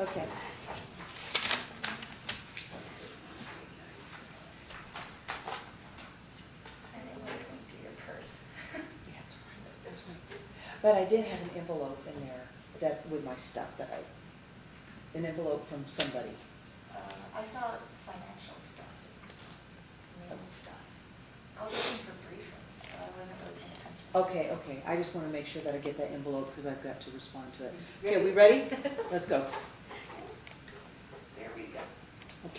Okay. And it went into your purse. Yeah, it's all right. There's like- But I did have an envelope in there that, with my stuff that I, an envelope from somebody. Uh, I saw financial stuff, mail stuff. I was looking for briefings, so I wasn't really paying attention. Okay, okay, I just wanna make sure that I get that envelope, because I've got to respond to it. Okay, we ready? Let's go.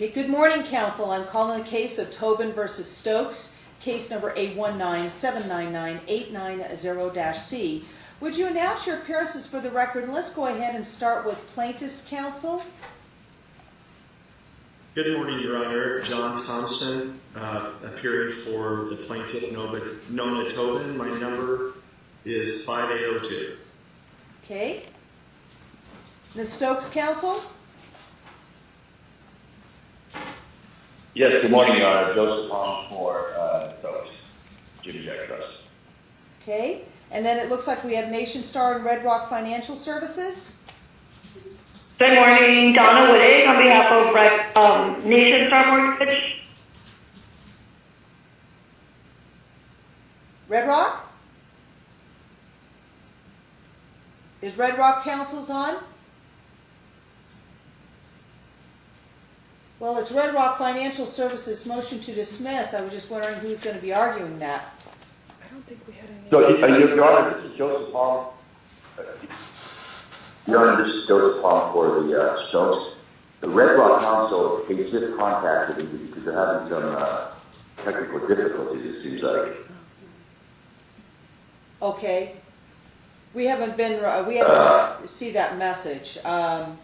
There we go. Okay, good morning, counsel. I'm calling the case of Tobin versus Stokes, case number A one nine seven nine nine eight nine zero C. Would you announce your appearances for the record, and let's go ahead and start with plaintiff's counsel? Good morning, Your Honor. John Thompson, uh, appearing for the plaintiff Nova- Nona Tobin. My number is 5802. Okay? Ms. Stokes, counsel? Yes, good morning, Your Honor. Joseph Hong for uh, Stokes, Jimmy Jack Trust. Okay? And then it looks like we have Nationstar and Red Rock Financial Services? Good morning, Donna Wittig on behalf of Rec- um, Nationstar Mortgage. Red Rock? Is Red Rock counsel's on? Well, it's Red Rock Financial Services motion to dismiss. I was just wondering who's gonna be arguing that. I don't think we had any. So, uh, Your Your Honor, this is Joseph Hong. Uh, Your Honor, this is Joseph Hong for the uh, Stokes. The Red Rock counsel, they just contacted me because they're having some uh, technical difficulties, it seems like. Okay. We haven't been, uh, we haven't see that message. Um,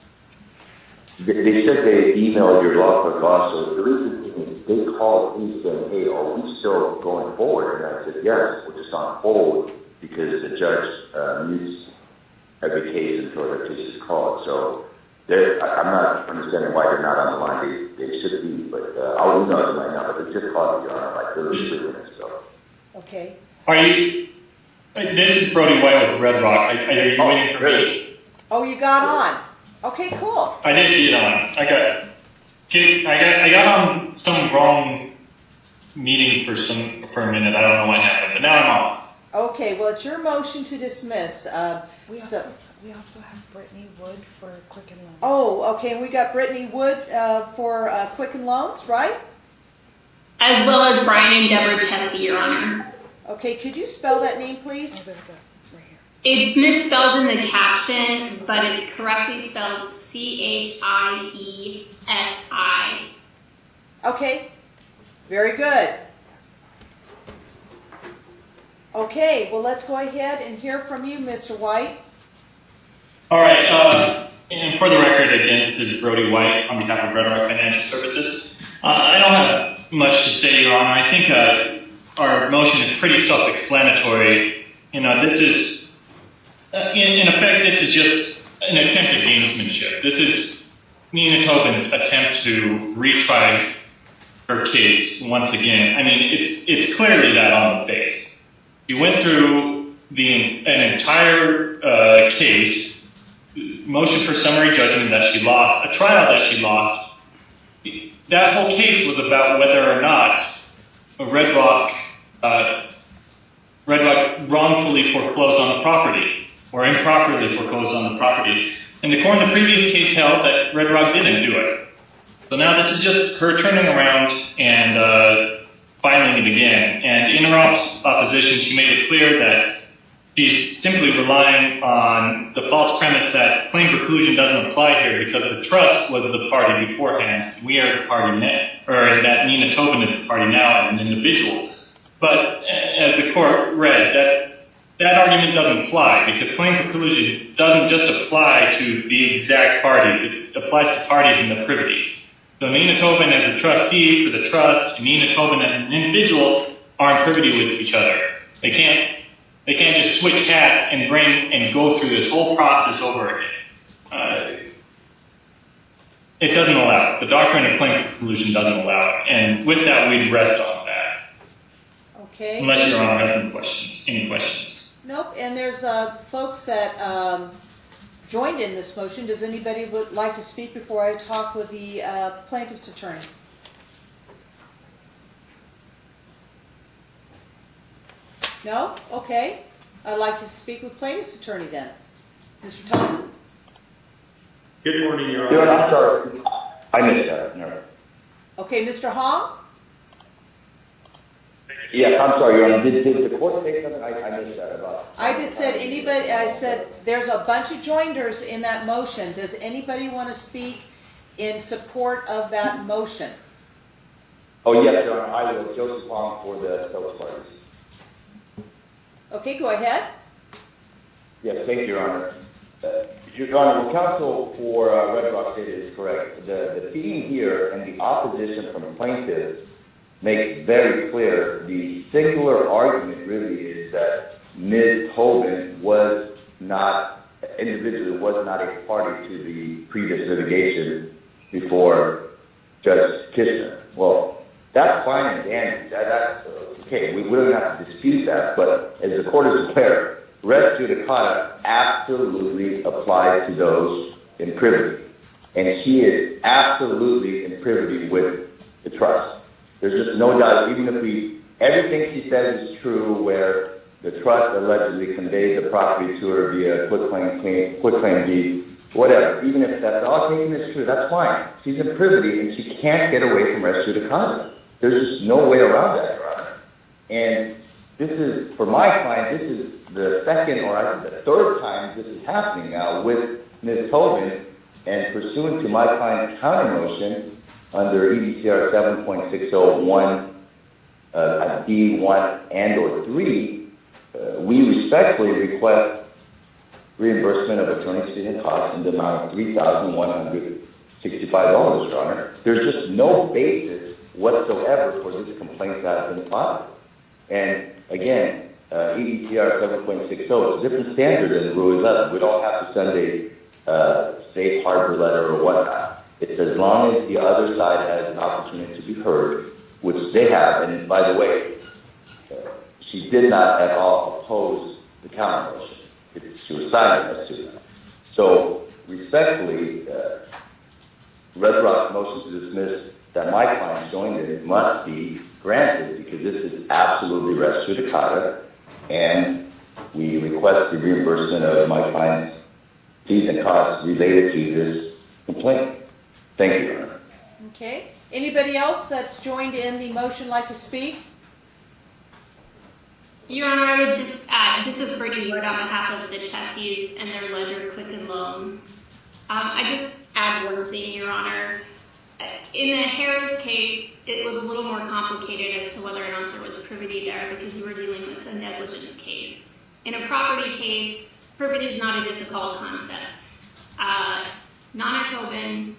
They they said they emailed your law clerk also. The reason is they called me saying, hey, are we still going forward? And I said, yes, we're just on hold because the judge uh, mutes every case until the case is called. So they're, I- I'm not understanding why they're not on the line. They, they should be, but uh, I'll email them right now. But they just called me on like 33 minutes ago. okay. Are you, uh, this is Brody White with Red Rock. Are, are you waiting for me? Oh, you got on? Okay, cool. I did get on. I got, I got, I got on some wrong meeting for some, for a minute. I don't know what happened, but now I'm on. Okay, well, it's your motion to dismiss. Uh, We so- also, we also have Brittany Wood for Quicken Loans. Oh, okay, and we got Brittany Wood uh, for uh, Quicken Loans, right? As well as Brian and Deborah Chiesi, Your Honor. Okay, could you spell that name, Oh, please? there we go, right here. It's misspelled in the caption, but it's correctly spelled C H I E S I. Okay, very good. Okay, well, let's go ahead and hear from you, Mr. White. All right, uh, and for the record, again, this is Brody White on behalf of Red Rock Financial Services. Uh, I don't have much to say, Your Honor. I think uh, our motion is pretty self-explanatory. You know, this is, uh, in, effect, this is just an attempt at gamesmanship. This is Nina Tobin's attempt to retry her case once again. I mean, it's it's clearly that on the face. You went through the an entire uh, case motion for summary judgment that she lost, a trial that she lost. That whole case was about whether or not Red Rock, uh, Red Rock wrongfully foreclosed on the property or improperly foreclosed on the property. And the court in the previous case held that Red Rock didn't do it. So now this is just her turning around and uh, filing it again. And in her opposition, she made it clear that She's simply relying on the false premise that claim preclusion doesn't apply here because the trust was the party beforehand. We are the party now, or that Nina Tobin is the party now as an individual. But as the court read, that that argument doesn't apply because claim preclusion doesn't just apply to the exact parties. It applies to parties in the privities. So Nina Tobin as a trustee for the trust and Nina Tobin as an individual are in privity with each other. They can't they can't just switch hats and bring and go through this whole process over again. Uh, it doesn't allow it. The doctrine of claim preclusion doesn't allow it. And with that, we'd rest on that. Okay? Unless Your Honor has any questions. Nope, and there's uh, folks that um, joined in this motion. Does anybody would like to speak before I talk with the uh, plaintiff's attorney? No? Okay. I'd like to speak with plaintiff's attorney then. Mr. Thompson? Good morning, Your Your Honor, Honor. I'm sorry. I missed that. No. Okay, Mr. Hong? Yes, I'm sorry, Your Honor. Did, did the court say something? I, I missed that about. I just said anybody, I said, there's a bunch of joinders in that motion. Does anybody want to speak in support of that motion? Oh, yes, Your Honor. I will. Joseph Hong for the Stokes parties. Okay, go ahead. Yes, thank you, Your Honor. Uh, Your Honor, the counsel for uh, Red Rock State is correct. The, the theme here and the opposition from the plaintiffs makes very clear the singular argument really is that Ms. Tobin was not, individually was not a party to the previous litigation before Judge Kishner. Well, that's fine and dandy. That's okay. We, we don't have to dispute that. But as the court is aware, res judicata absolutely applies to those in privity. And she is absolutely in privity with the trust. There's just no doubt, even if we, everything she says is true where the trust allegedly conveyed the property to her via quitclaim claim, quitclaim deed, whatever, even if that's all taken as true, that's fine. She's in privity and she can't get away from res judicata. There's just no way around that, Your Honor. And this is, for my client, this is the second or I think the third time this is happening now with Ms. Tobin. And pursuant to my client's counter motion under EDCR 7.601, uh, D1 and or 3, uh, we respectfully request reimbursement of attorney's fees and costs in the amount of $3,165, Your Honor. There's just no basis whatsoever for this complaint that has been filed. And again, uh, EDCR 7.60 is a different standard than Rule 11. We don't have to send a safe harbor letter or whatnot. It's as long as the other side has an opportunity to be heard, which they have. And by the way, she did not at all oppose the counter motion. It- She was silent as that. So respectfully, uh, Red Rock's motion to dismiss that my client joined in must be granted because this is absolutely res judicata, and we request the reimbursement of my client's fees and costs related to this complaint. Thank you, Your Honor. Okay. Anybody else that's joined in the motion like to speak? Your Honor, I would just add, this is Brittany Wood on behalf of the Chiesis and their lender Quicken Loans. Um, I just add one thing, Your Honor. Uh, In the Harris case, it was a little more complicated as to whether or not there was privity there because you were dealing with a negligence case. In a property case, privity is not a difficult concept. Uh, Nana Tobin,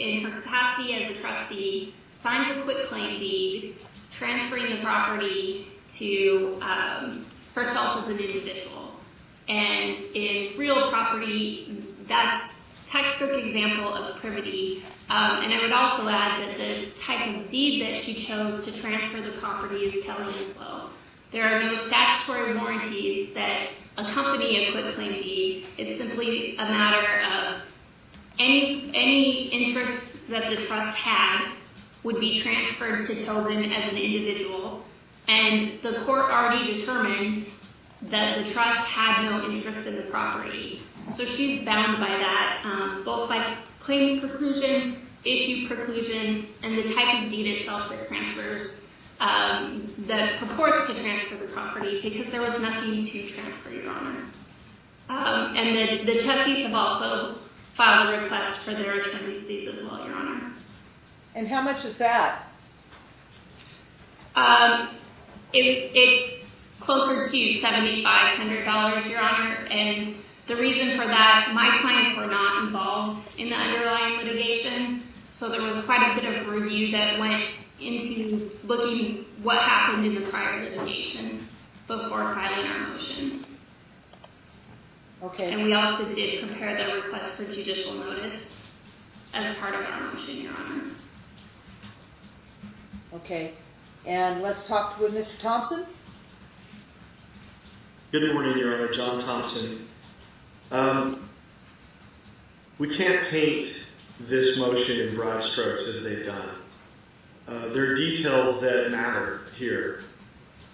in her capacity as a trustee, signs a quitclaim deed transferring the property to um, herself as an individual. And in real property, that's textbook example of privity. Um, and I would also add that the type of deed that she chose to transfer the property is telling as well. There are no statutory warranties that accompany a quitclaim deed. It's simply a matter of any, any interest that the trust had would be transferred to Tobin as an individual. And the court already determined that the trust had no interest in the property. So she's bound by that, um, both by claim preclusion, issue preclusion, and the type of deed itself that transfers, um, that purports to transfer the property, because there was nothing to transfer, Your Honor. Um, and the, the trustees have also filed a request for their attorney's fees as well, Your Honor. And how much is that? Um, it, it's closer to seventy-five hundred dollars, Your Honor, and the reason for that, my clients were not involved in the underlying litigation, so there was quite a bit of review that went into looking what happened in the prior litigation before filing our motion. Okay. And we also did prepare the request for judicial notice as part of our motion, Your Honor. Okay. And let's talk with Mr. Thompson. Good morning, Your Honor. John Thompson. Um, we can't paint this motion in broad strokes as they've done. Uh, there are details that matter here.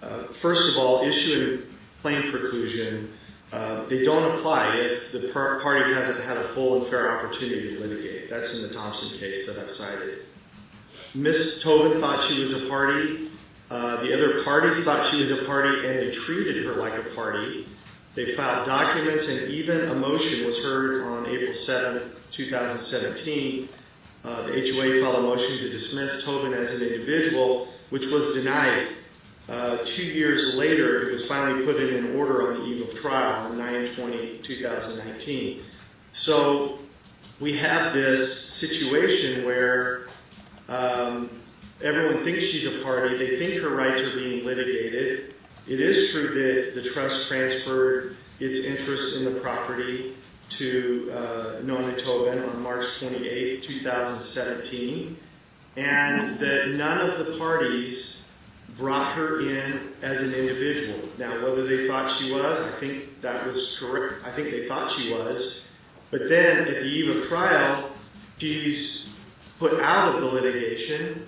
Uh, first of all, issuing claim preclusion, uh, they don't apply if the par- party hasn't had a full and fair opportunity to litigate. That's in the Thompson case that I've cited. Ms. Tobin thought she was a party. Uh, the other parties thought she was a party, and they treated her like a party. They filed documents, and even a motion was heard on April 7, 2017. Uh, the HOA filed a motion to dismiss Tobin as an individual, which was denied. Uh, two years later, it was finally put in an order on the eve of trial on 9-20-2019. So we have this situation where um, everyone thinks she's a party. They think her rights are being litigated. It is true that the trust transferred its interest in the property to uh, Nona Tobin on March 28, 2017, and that none of the parties brought her in as an individual. Now, whether they thought she was, I think that was correct. I think they thought she was. But then, at the eve of trial, she's put out of the litigation,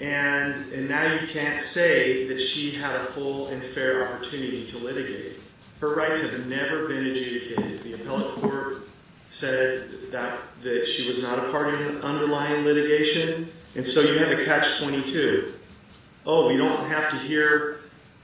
and, and now you can't say that she had a full and fair opportunity to litigate. Her rights have never been adjudicated. The appellate court said that, that she was not a party in the underlying litigation, and so you have a catch-22. Oh, we don't have to hear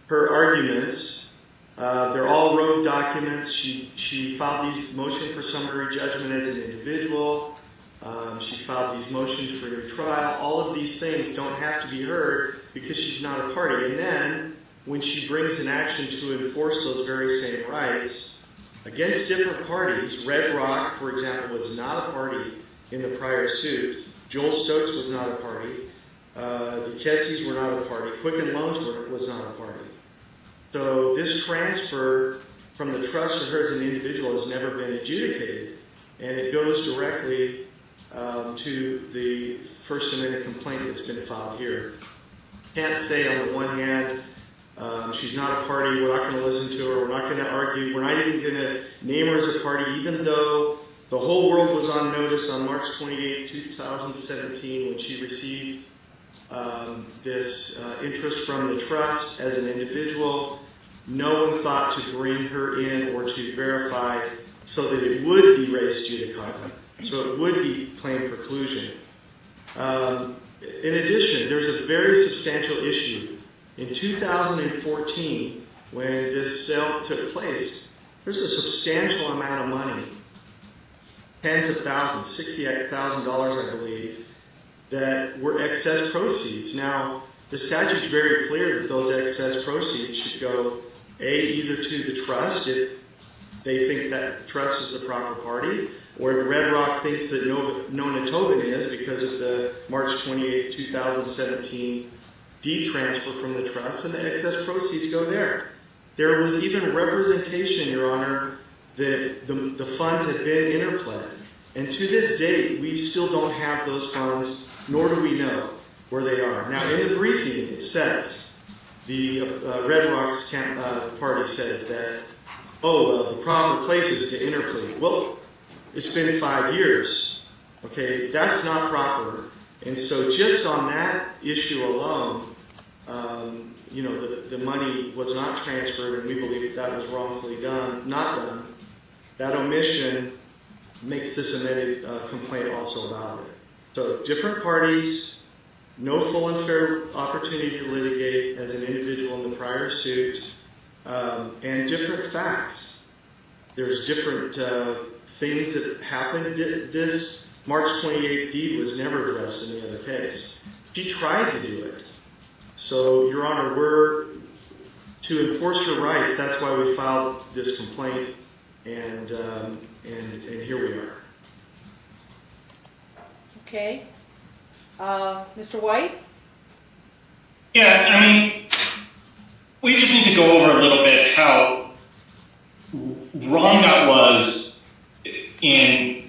her arguments. Uh, they're all rogue documents. She, she filed these motions for summary judgment as an individual. Um, she filed these motions for new trial. All of these things don't have to be heard because she's not a party. And then, when she brings an action to enforce those very same rights against different parties, Red Rock, for example, was not a party in the prior suit. Joel Stokes was not a party. Uh, the Chiesis were not a party. Quicken Loans were, was not a party. So this transfer from the trust to her as an individual has never been adjudicated, and it goes directly um, to the first amended complaint that's been filed here. Can't say on the one hand, um, she's not a party, we're not going to listen to her, we're not going to argue, we're not even going to name her as a party, even though the whole world was on notice on March 28, 2017, when she received um, this uh, interest from the trust as an individual. No one thought to bring her in or to verify so that it would be res judicata, so it would be claim preclusion. Um, in addition, there's a very substantial issue. In 2014, when this sale took place, there's a substantial amount of money, tens of thousands, $68,000, I believe, that were excess proceeds. Now, the statute's very clear that those excess proceeds should go, A, either to the trust if they think that the trust is the proper party, or if Red Rock thinks that Nona Tobin is because of the March 28, 2017 deed transfer from the trust, and the excess proceeds go there. There was even representation, Your Honor, that the, the funds had been interpled. And to this date, we still don't have those funds, nor do we know where they are. Now, in the briefing, it says, the uh, Red Rocks camp, uh, party says that, oh, well, the proper place is to interplead. Well, it's been five years. Okay, that's not proper. And so just on that issue alone, um, you know, the, the money was not transferred, and we believe that, that was wrongfully done, not done. That omission makes this amended uh, complaint also valid. So different parties, no full and fair opportunity to litigate as an individual in the prior suit, um, and different facts. There's different uh, things that happened. This March 28th deed was never addressed in the other case. She tried to do it. So, Your Honor, we're to enforce her rights. That's why we filed this complaint, and um, and and here we are. Okay. Uh, Mr. White? Yeah, I mean, we just need to go over a little bit how wrong that was in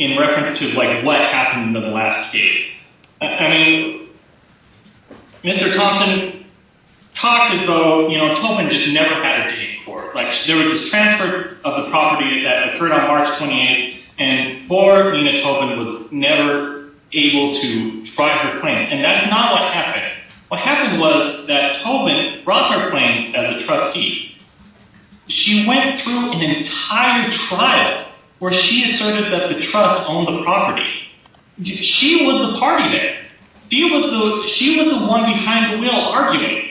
in reference to like what happened in the last case. I, mean, Mr. Thompson talked as though you know Tobin just never had a day in court. Like there was this transfer of the property that occurred on March 28th, and poor Nina Tobin was never able to try her claims. And that's not what happened. What happened was that Tobin brought her claims as a trustee. She went through an entire trial where she asserted that the trust owned the property. She was the party there. She was the she was the one behind the wheel arguing.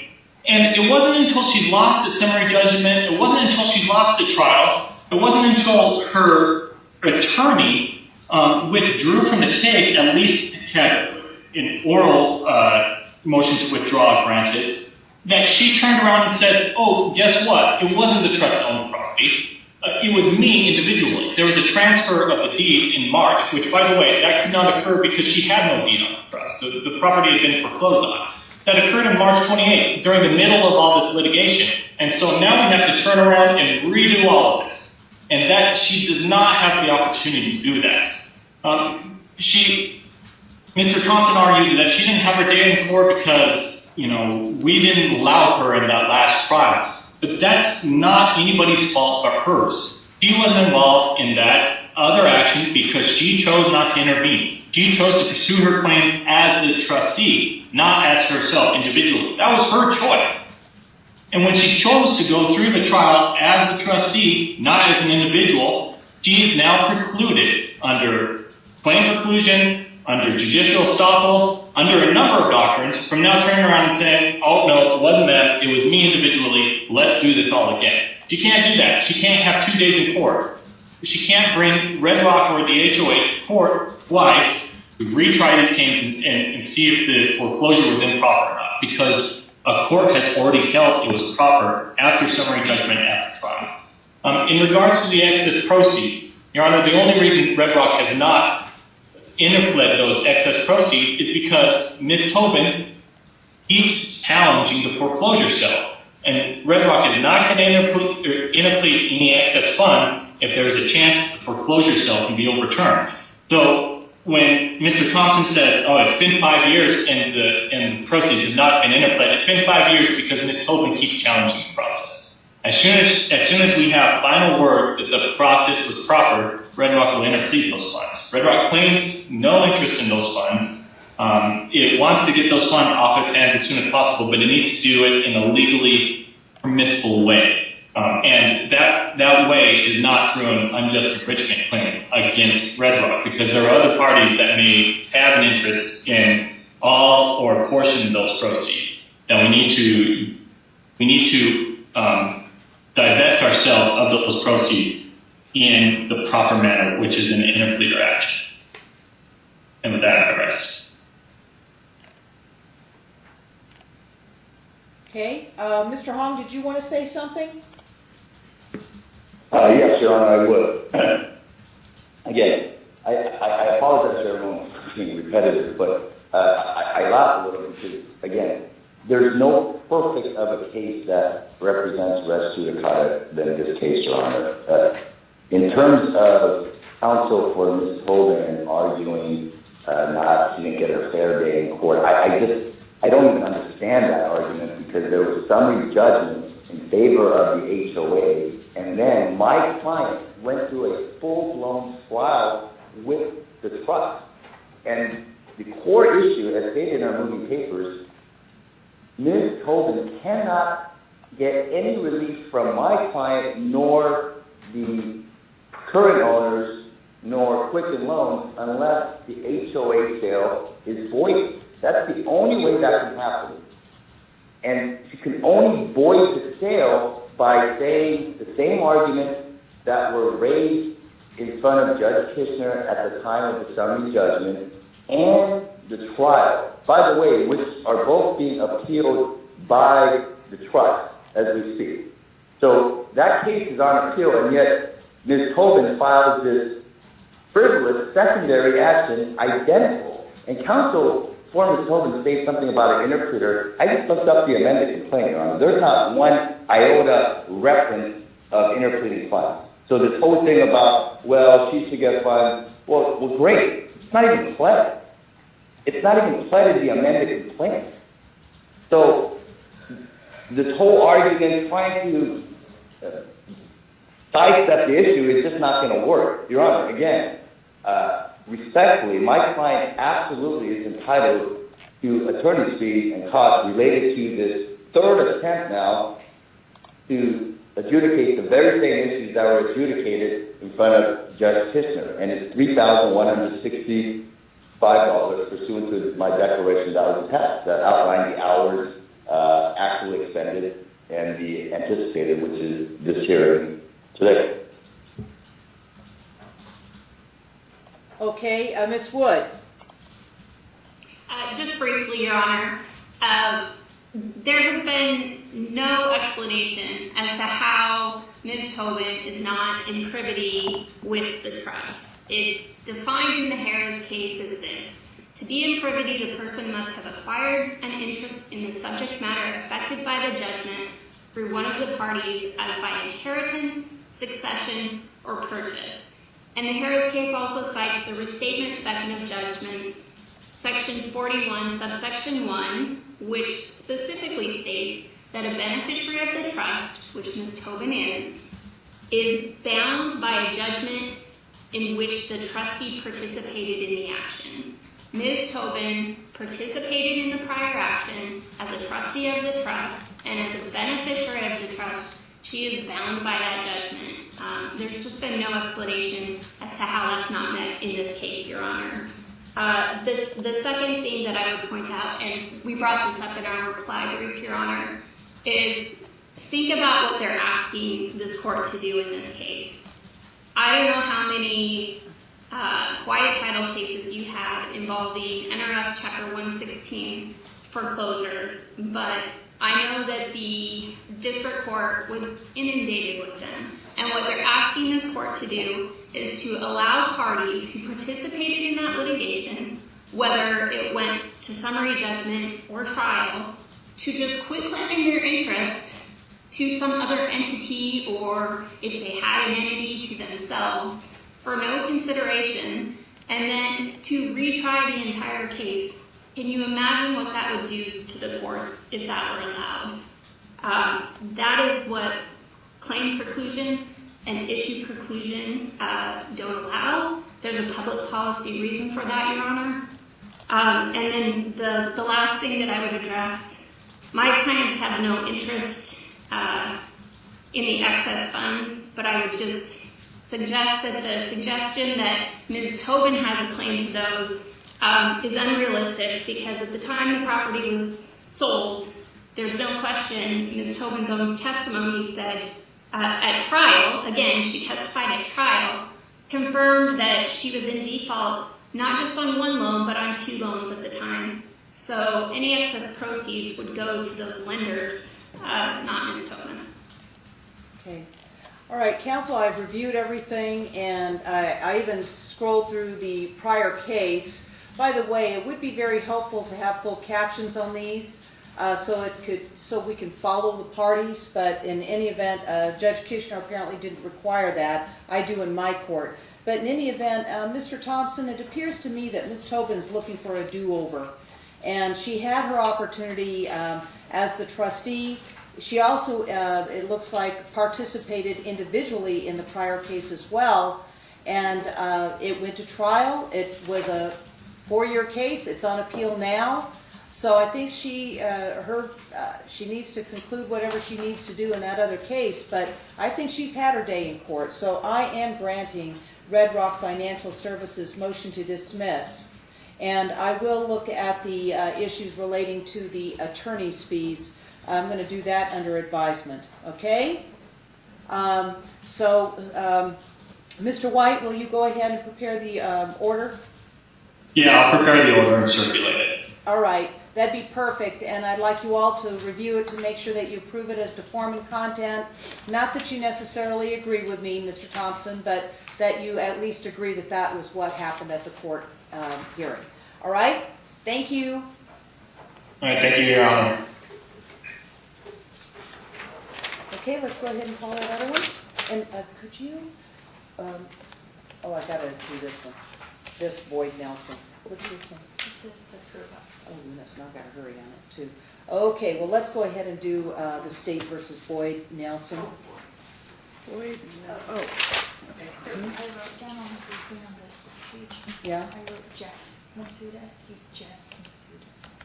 And it wasn't until she lost a summary judgment, it wasn't until she lost a trial, it wasn't until her attorney um, withdrew from the case, at least had an oral uh, motion to withdraw granted, that she turned around and said, oh, guess what? It wasn't the trust that owned property. Uh, it was me individually. There was a transfer of the deed in March, which, by the way, that could not occur because she had no deed on the trust. The property had been foreclosed on. That occurred on March 28th, during the middle of all this litigation. And so now we have to turn around and redo all of this. And that she does not have the opportunity to do that. Um, she, Mr. Thompson argued that she didn't have her day in court because, you know, we didn't allow her in that last trial. But that's not anybody's fault but hers. She was involved in that other action because she chose not to intervene. She chose to pursue her claims as the trustee, not as herself individually. That was her choice. And when she chose to go through the trial as the trustee, not as an individual, she is now precluded under claim preclusion, under judicial estoppel, under a number of doctrines from now turning around and saying, oh, no, it wasn't that. It was me individually. Let's do this all again. She can't do that. She can't have two days in court. She can't bring Red Rock or the HOA to court twice to retry these cases and, see if the foreclosure was improper or not because a court has already held it was proper after summary judgment after trial. Um, in regards to the excess proceeds, Your Honor, the only reason Red Rock has not interpled those excess proceeds is because Ms. Tobin keeps challenging the foreclosure sale. And Red Rock is not going to interplead any excess funds if there is a chance the foreclosure sale can be overturned. So when Mr. Thompson says, oh, it's been five years and the, proceeds has not been interpled, it's been five years because Ms. Tobin keeps challenging the process. As soon as, as soon as we have final word that the process was proper, Red Rock will interplead those funds. Red Rock claims no interest in those funds. Um, it wants to get those funds off its hands as soon as possible, but it needs to do it in a legally permissible way. Um, and that that way is not through an unjust enrichment claim against Red Rock, because there are other parties that may have an interest in all or a portion of those proceeds. That we need to we need to um, divest ourselves of those proceeds in the proper manner, which is an interpleader action. And with that, I rest. Okay, uh, Mr. Hong, did you want to say something? Uh, yes, Your Honor, I would. Again, I, apologize to everyone for being repetitive, but uh, I, laugh a little bit because, again, there's no perfect of a case that represents res judicata than this case, Your Honor. Uh, in terms of counsel for Ms. Holden arguing not didn't get her fair day in court, I, I just I don't even understand that argument because there was summary judgment in favor of the HOA, and then my client went through a full-blown trial with the trust. And the core issue, as stated in our moving papers, Ms. Tobin cannot get any relief from my client nor the current owners nor Quicken Loans unless the HOA sale is voided. That's the only way that can happen. And she can only void the sale by saying the same arguments that were raised in front of Judge Kishner at the time of the summary judgment and the trial, by the way, which are both being appealed by the trust as we speak. So that case is on appeal, and yet Ms. Tobin filed this frivolous secondary action identical. And counsel for Ms. Tobin states something about an interpleader. I just looked up the amended complaint, Your Honor. There's not one iota reference of interpleading funds. So this whole thing about, well, she should get funds, well, well, great. It's not even pled. It's not even pled in the amended complaint. So this whole argument trying to uh, sidestep the issue is just not going to work. Your Honor, again, uh, respectfully, my client absolutely is entitled to attorney's fees and costs related to this third attempt now to adjudicate the very same issues that were adjudicated in front of Judge Kishner, and it's three thousand one hundred sixty-five dollars pursuant to my declaration that was attached, that outlined the hours uh, actually expended and the anticipated, which is this hearing today. Okay, uh, Ms. Wood? Uh, just briefly, Your Honor, uh, there has been no explanation as to how Ms. Tobin is not in privity with the trust. It's defined in the Harris case as this. To be in privity, the person must have acquired an interest in the subject matter affected by the judgment through one of the parties as by inheritance, succession, or purchase. And the Harris case also cites the restatement second of judgments, section 41, subsection 1, which specifically states that a beneficiary of the trust, which Ms. Tobin is, is bound by a judgment in which the trustee participated in the action. Ms. Tobin participated in the prior action as a trustee of the trust, and as a beneficiary of the trust, she is bound by that judgment. Um, there's just been no explanation as to how that's not met in this case, Your Honor. Uh, this, the second thing that I would point out, and we brought this up in our reply brief, Your Honor, is think about what they're asking this court to do in this case. I don't know how many uh, quiet title cases you have involving NRS Chapter 116 foreclosures, but I know that the district court was inundated with them. And what they're asking this court to do is to allow parties who participated in that litigation, whether it went to summary judgment or trial, to just quit claiming their interest to some other entity or if they had an entity to themselves for no consideration and then to retry the entire case. Can you imagine what that would do to the courts if that were allowed? Um, that is what claim preclusion and issue preclusion don't allow. There's a public policy reason for that, Your Honor. Um, and then the, the last thing that I would address, my clients have no interest uh, in the excess funds, but I would just suggest that the suggestion that Ms. Tobin has a claim to those um, is unrealistic because at the time the property was sold, there's no question, Ms. Tobin's own testimony said uh, at trial, again, she testified at trial, confirmed that she was in default not just on one loan, but on two loans at the time. So any excess proceeds would go to those lenders, uh, not Ms. Tobin. Okay. All right, counsel, I've reviewed everything, and I, I even scrolled through the prior case. By the way, it would be very helpful to have full captions on these, uh, so it could, so we can follow the parties, but in any event, uh, Judge Kishner apparently didn't require that. I do in my court. But in any event, uh, Mr. Thompson, it appears to me that Ms. Tobin's looking for a do-over. And she had her opportunity um, as the trustee. She also, uh, it looks like, participated individually in the prior case as well. And uh, it went to trial. It was a four-year case. It's on appeal now. So I think she, uh, her, uh, she needs to conclude whatever she needs to do in that other case. But I think she's had her day in court. So I am granting Red Rock Financial Services motion to dismiss. And I will look at the uh, issues relating to the attorney's fees. I'm going to do that under advisement, okay? Um, So, um, Mr. White, will you go ahead and prepare the um, order? Yeah, I'll prepare the order and circulate it. All right, that'd be perfect, and I'd like you all to review it to make sure that you approve it as to form and content. Not that you necessarily agree with me, Mr. Thompson, but that you at least agree that that was what happened at the court um, hearing. All right, thank you. All right, thank you, Your Honor. Okay, let's go ahead and call that other one. And uh, could you, um, oh, I gotta do this one. This Boyd Nelson. What's this one? This is the. Oh, goodness, now I've got to hurry on it too. Okay, well, let's go ahead and do uh, the state versus Boyd Nelson. Boyd, no, oh, I wrote down on this, on this, Yeah? I wrote Jeff Masuda. He's Jess Masuda.